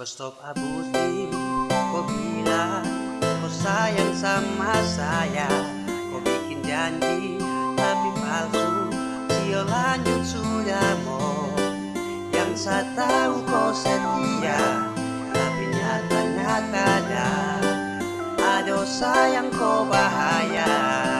Kau stop abusi Kau bilang Kau sayang sama saya. Kau bikin janji Tapi palsu Sio lanjut sudah mau Yang saya tahu kau setia Tapi nyata-nyata ada Aduh sayang kau bahaya.